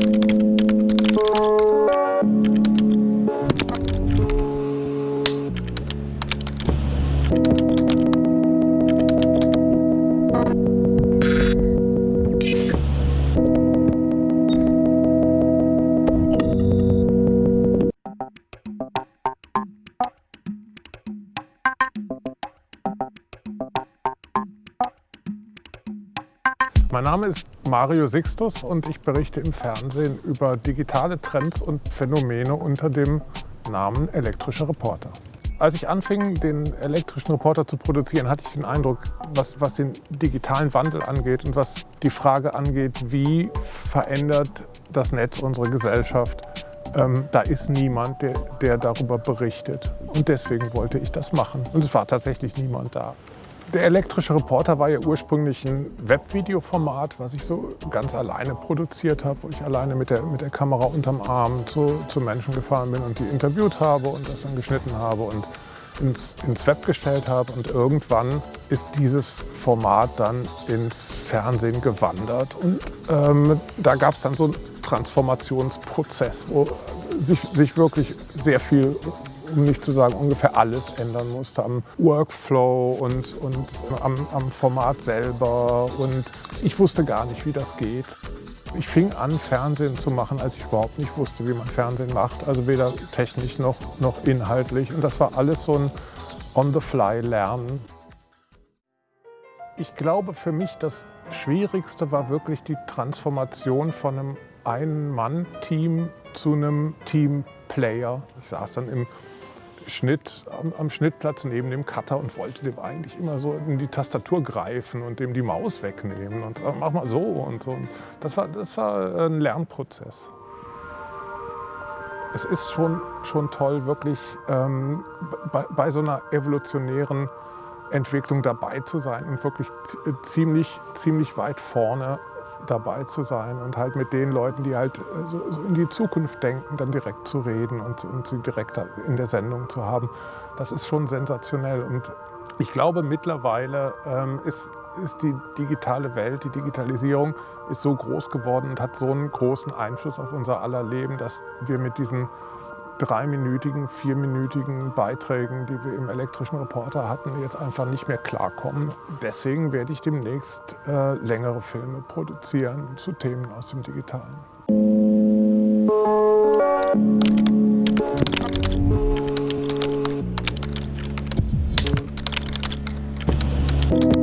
you Mein Name ist Mario Sixtus und ich berichte im Fernsehen über digitale Trends und Phänomene unter dem Namen elektrischer Reporter. Als ich anfing, den elektrischen Reporter zu produzieren, hatte ich den Eindruck, was, was den digitalen Wandel angeht und was die Frage angeht, wie verändert das Netz unsere Gesellschaft, ähm, da ist niemand, der, der darüber berichtet. Und deswegen wollte ich das machen. Und es war tatsächlich niemand da. Der elektrische Reporter war ja ursprünglich ein Webvideoformat, was ich so ganz alleine produziert habe, wo ich alleine mit der, mit der Kamera unterm Arm zu, zu Menschen gefahren bin und die interviewt habe und das dann geschnitten habe und ins, ins Web gestellt habe. Und irgendwann ist dieses Format dann ins Fernsehen gewandert. Und ähm, da gab es dann so einen Transformationsprozess, wo sich, sich wirklich sehr viel um nicht zu sagen ungefähr alles ändern musste am Workflow und, und am, am Format selber. Und ich wusste gar nicht, wie das geht. Ich fing an, Fernsehen zu machen, als ich überhaupt nicht wusste, wie man Fernsehen macht. Also weder technisch noch, noch inhaltlich. Und das war alles so ein On-the-Fly-Lernen. Ich glaube, für mich das Schwierigste war wirklich die Transformation von einem Ein-Mann-Team zu einem Team-Player. Ich saß dann im Schnitt am, am, Schnittplatz neben dem Cutter und wollte dem eigentlich immer so in die Tastatur greifen und dem die Maus wegnehmen und sagen, mach mal so und so. Das war, das war ein Lernprozess. Es ist schon, schon toll, wirklich ähm, bei, bei so einer evolutionären Entwicklung dabei zu sein und wirklich ziemlich, ziemlich weit vorne dabei zu sein und halt mit den Leuten, die halt äh, so, so in die Zukunft denken, dann direkt zu reden und, und sie direkt in der Sendung zu haben. Das ist schon sensationell und ich glaube mittlerweile ähm, ist, ist die digitale Welt, die Digitalisierung ist so groß geworden und hat so einen großen Einfluss auf unser aller Leben, dass wir mit diesen dreiminütigen, vierminütigen Beiträgen, die wir im elektrischen Reporter hatten, jetzt einfach nicht mehr klarkommen. Deswegen werde ich demnächst äh, längere Filme produzieren zu Themen aus dem Digitalen. Musik